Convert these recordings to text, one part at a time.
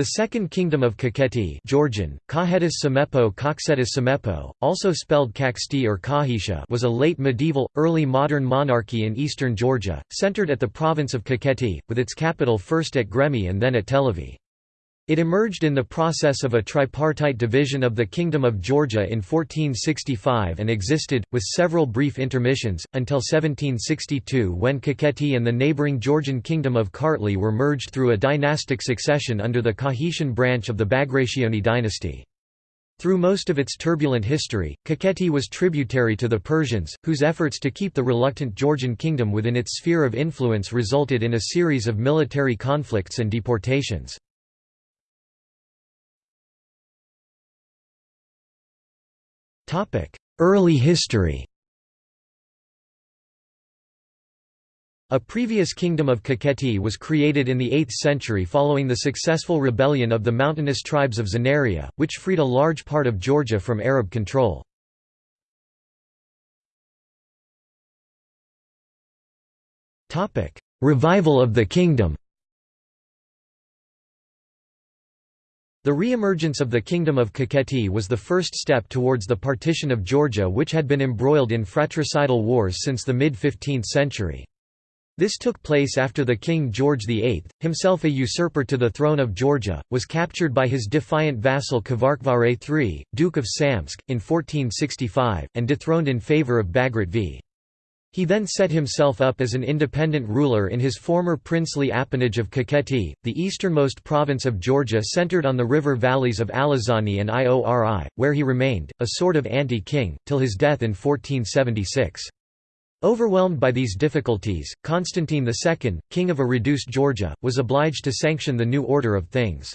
The Second Kingdom of Kakheti Georgian, Koksetis Samepo, also spelled Kaksti or Kahisha was a late medieval, early modern monarchy in eastern Georgia, centered at the province of Kakheti, with its capital first at Gremi and then at Telavi. It emerged in the process of a tripartite division of the Kingdom of Georgia in 1465 and existed, with several brief intermissions, until 1762 when Kakheti and the neighbouring Georgian Kingdom of Kartli were merged through a dynastic succession under the Kakhetian branch of the Bagrationi dynasty. Through most of its turbulent history, Kakheti was tributary to the Persians, whose efforts to keep the reluctant Georgian kingdom within its sphere of influence resulted in a series of military conflicts and deportations. Early history A previous kingdom of Kakheti was created in the 8th century following the successful rebellion of the mountainous tribes of Tzanaria, which freed a large part of Georgia from Arab control. Revival of the kingdom The re-emergence of the Kingdom of Kakheti was the first step towards the partition of Georgia which had been embroiled in fratricidal wars since the mid-15th century. This took place after the King George VIII, himself a usurper to the throne of Georgia, was captured by his defiant vassal Kvarkvare III, Duke of Samtskhe, in 1465, and dethroned in favour of Bagrat v. He then set himself up as an independent ruler in his former princely appanage of Kakheti, the easternmost province of Georgia centered on the river valleys of Alazani and Iori, where he remained, a sort of anti-king, till his death in 1476. Overwhelmed by these difficulties, Constantine II, king of a reduced Georgia, was obliged to sanction the new order of things.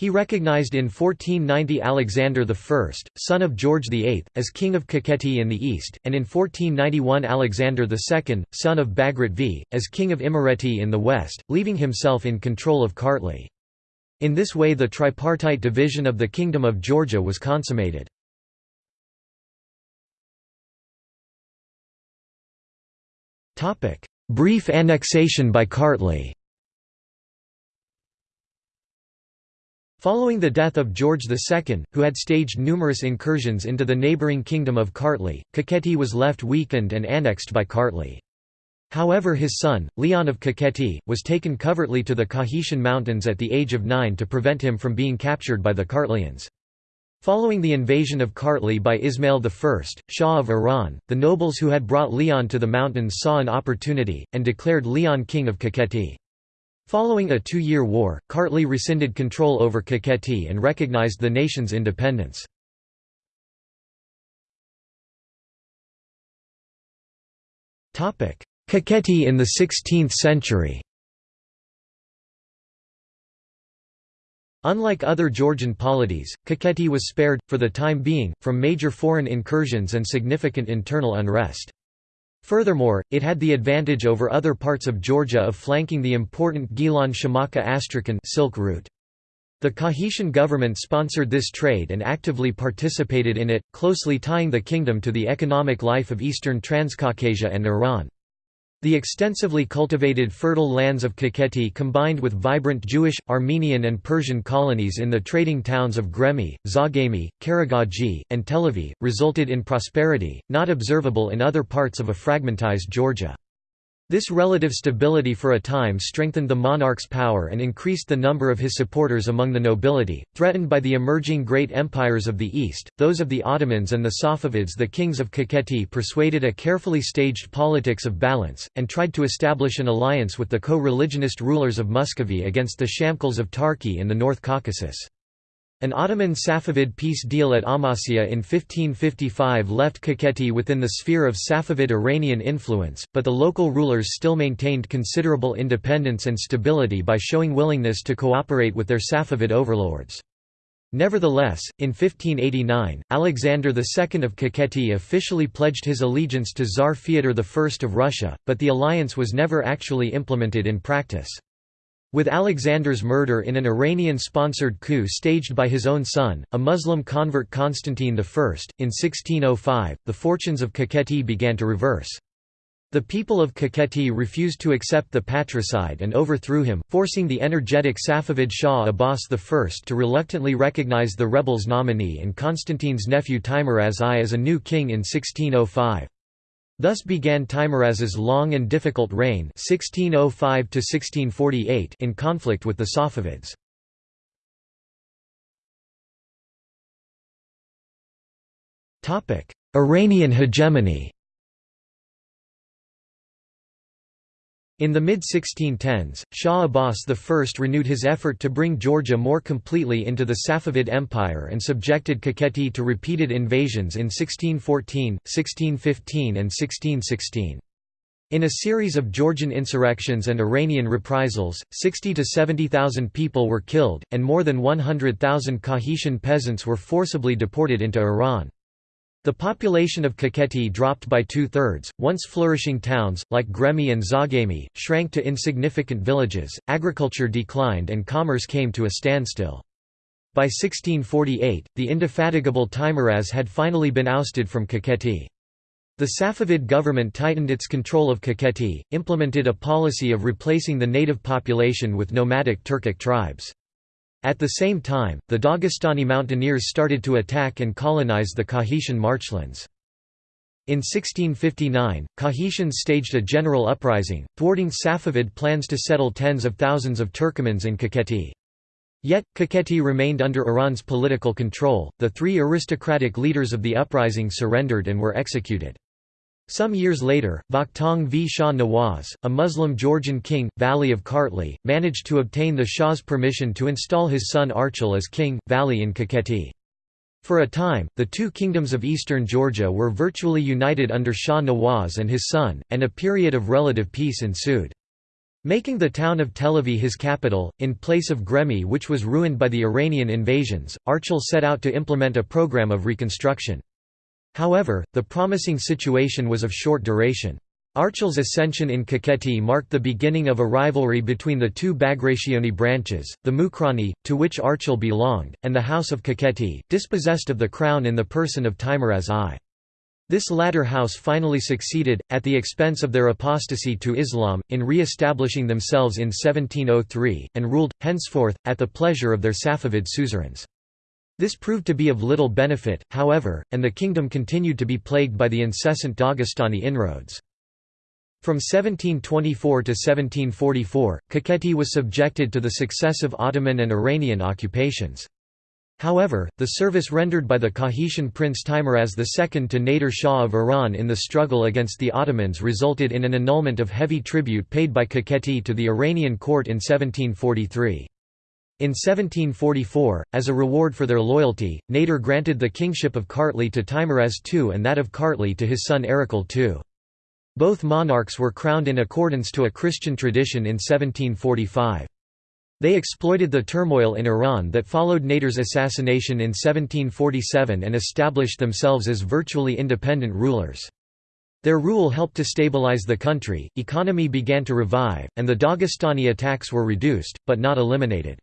He recognized in 1490 Alexander I, son of George VIII, as king of Kakheti in the east, and in 1491 Alexander II, son of Bagrat V, as king of Imereti in the west, leaving himself in control of Kartli. In this way the tripartite division of the Kingdom of Georgia was consummated. Brief annexation by Kartli Following the death of George II, who had staged numerous incursions into the neighbouring kingdom of Kartli, Kakheti was left weakened and annexed by Kartli. However his son, Leon of Kakheti, was taken covertly to the Kakhetian mountains at the age of nine to prevent him from being captured by the Kartlians. Following the invasion of Kartli by Ismail I, Shah of Iran, the nobles who had brought Leon to the mountains saw an opportunity, and declared Leon king of Kakheti. Following a two-year war, Kartli rescinded control over Kakheti and recognized the nation's independence. Kakheti in the 16th century Unlike other Georgian polities, Kakheti was spared, for the time being, from major foreign incursions and significant internal unrest. Furthermore, it had the advantage over other parts of Georgia of flanking the important Gilan Shamakha Astrakhan silk route. The Kakhetian government sponsored this trade and actively participated in it, closely tying the kingdom to the economic life of eastern Transcaucasia and Iran. The extensively cultivated fertile lands of Kakheti combined with vibrant Jewish, Armenian and Persian colonies in the trading towns of Gremi, Zagami, Karagaji, and Telavi, resulted in prosperity, not observable in other parts of a fragmentized Georgia. This relative stability for a time strengthened the monarch's power and increased the number of his supporters among the nobility. Threatened by the emerging great empires of the East, those of the Ottomans and the Safavids, the kings of Kakheti persuaded a carefully staged politics of balance, and tried to establish an alliance with the co religionist rulers of Muscovy against the Shamkals of Tarki in the North Caucasus. An Ottoman-Safavid peace deal at Amasya in 1555 left Kakheti within the sphere of Safavid Iranian influence, but the local rulers still maintained considerable independence and stability by showing willingness to cooperate with their Safavid overlords. Nevertheless, in 1589, Alexander II of Kakheti officially pledged his allegiance to Tsar Fyodor I of Russia, but the alliance was never actually implemented in practice. With Alexander's murder in an Iranian-sponsored coup staged by his own son, a Muslim convert Constantine I, in 1605, the fortunes of Kakheti began to reverse. The people of Kakheti refused to accept the patricide and overthrew him, forcing the energetic Safavid Shah Abbas I to reluctantly recognize the rebels' nominee and Constantine's nephew Teimuraz I as a new king in 1605. Thus began Teimuraz's long and difficult reign 1605 in conflict with the Safavids. Iranian hegemony In the mid-1610s, Shah Abbas I renewed his effort to bring Georgia more completely into the Safavid Empire and subjected Kakheti to repeated invasions in 1614, 1615 and 1616. In a series of Georgian insurrections and Iranian reprisals, 60 to 70,000 people were killed, and more than 100,000 Kakhetian peasants were forcibly deported into Iran. The population of Kakheti dropped by two-thirds, once flourishing towns, like Gremi and Zagami, shrank to insignificant villages, agriculture declined and commerce came to a standstill. By 1648, the indefatigable Teimuraz had finally been ousted from Kakheti. The Safavid government tightened its control of Kakheti, implemented a policy of replacing the native population with nomadic Turkic tribes. At the same time, the Dagestani mountaineers started to attack and colonize the Kakhetian marchlands. In 1659, Kakhetians staged a general uprising, thwarting Safavid plans to settle tens of thousands of Turkomans in Kakheti. Yet, Kakheti remained under Iran's political control, the three aristocratic leaders of the uprising surrendered and were executed. Some years later, Vakhtang v Shah Nawaz, a Muslim Georgian king, Vali of Kartli, managed to obtain the Shah's permission to install his son Archil as king, Vali in Kakheti. For a time, the two kingdoms of eastern Georgia were virtually united under Shah Nawaz and his son, and a period of relative peace ensued. Making the town of Telavi his capital, in place of Gremi which was ruined by the Iranian invasions, Archil set out to implement a program of reconstruction. However, the promising situation was of short duration. Archil's ascension in Kakheti marked the beginning of a rivalry between the two Bagrationi branches, the Mukrani, to which Archil belonged, and the House of Kakheti, dispossessed of the crown in the person of Teimuraz I. This latter house finally succeeded, at the expense of their apostasy to Islam, in re-establishing themselves in 1703, and ruled, henceforth, at the pleasure of their Safavid suzerains. This proved to be of little benefit, however, and the kingdom continued to be plagued by the incessant Dagestani inroads. From 1724 to 1744, Kakheti was subjected to the successive Ottoman and Iranian occupations. However, the service rendered by the Kakhetian prince Teimuraz II to Nader Shah of Iran in the struggle against the Ottomans resulted in an annulment of heavy tribute paid by Kakheti to the Iranian court in 1743. In 1744, as a reward for their loyalty, Nader granted the kingship of Kartli to Teimuraz II and that of Kartli to his son Erekle II. Both monarchs were crowned in accordance to a Christian tradition in 1745. They exploited the turmoil in Iran that followed Nader's assassination in 1747 and established themselves as virtually independent rulers. Their rule helped to stabilize the country, economy began to revive, and the Dagestani attacks were reduced, but not eliminated.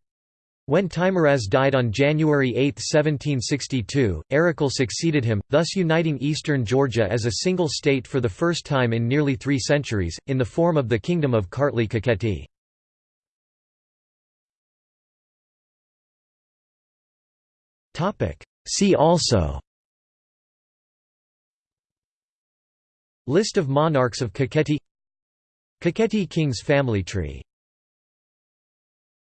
When Teimuraz died on January 8, 1762, Erekle succeeded him, thus uniting eastern Georgia as a single state for the first time in nearly three centuries, in the form of the Kingdom of Kartli Kakheti. See also List of monarchs of Kakheti Kakheti kings family tree